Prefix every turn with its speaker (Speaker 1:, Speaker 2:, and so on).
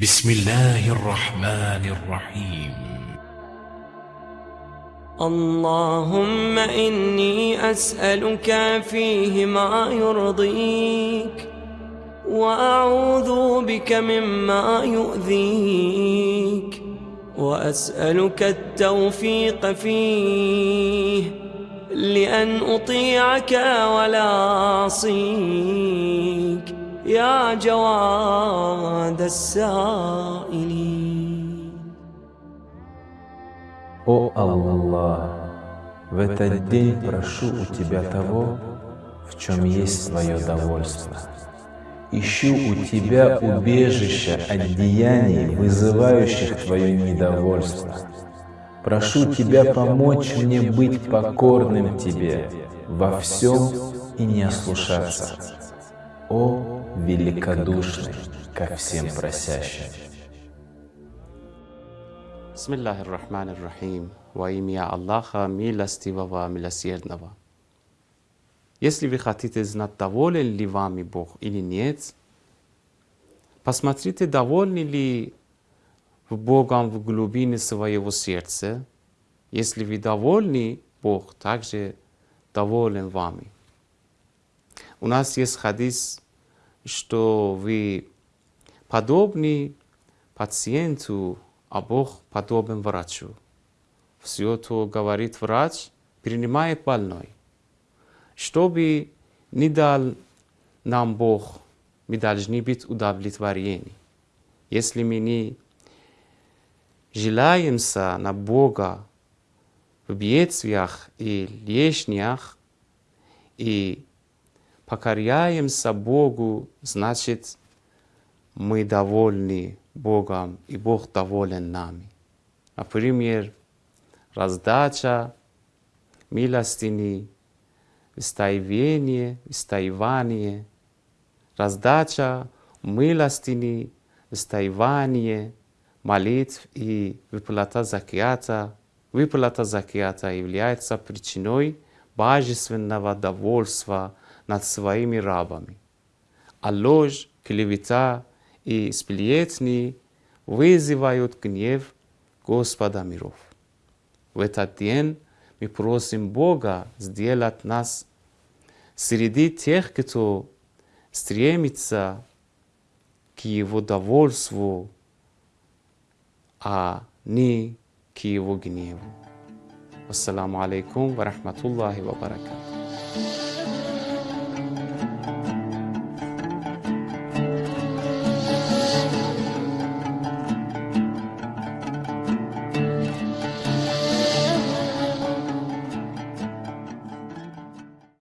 Speaker 1: بسم الله الرحمن الرحيم.
Speaker 2: اللهم إني أسألك فيه ما يرضيك وأعوذ بك مما يؤذيك وأسألك التوفيق فيه لأن أطيعك ولا أعصيك. يا جواد السائلين
Speaker 3: О Аллах, в этот день прошу у Тебя того, в чем есть свое довольство. Ищу у Тебя убежища от деяний, вызывающих Твое недовольство. Прошу Тебя помочь мне быть покорным Тебе во всем и не ослушаться. О великодушный ко всем просящим.
Speaker 4: Bismillahir Rahmanir Rahim. Во имя Аллаха, милостивого, милосердного. Если вы хотите знать, доволен ли вами Бог или нет, посмотрите, довольны ли в Богом в глубине своего сердца. Если вы довольны, Бог также доволен вами. У нас есть хадис, что вы подобны пациенту, а Бог подобен врачу. Все, что говорит врач, принимает больной. Чтобы не дал нам Бог, мы должны быть удовлетворены. Если мы не желаемся на Бога в бедствиях и лишнях, и покоряемся Богу, значит, мы довольны Богом, и Бог доволен нами. Например, раздача, милостыни, истаивание, истаивание, раздача, милостыни, истаивание, молитв и выплата закията. Выплата закията является причиной божественного довольства над своими рабами. А ложь, клевета и сплетни вызывают гнев Господа миров. В этот день мы просим Бога сделать нас среди тех, кто стремится к Его довольству, а не к Его гневу. Ассаламу алейкум ва рахматуллахи ва баракату.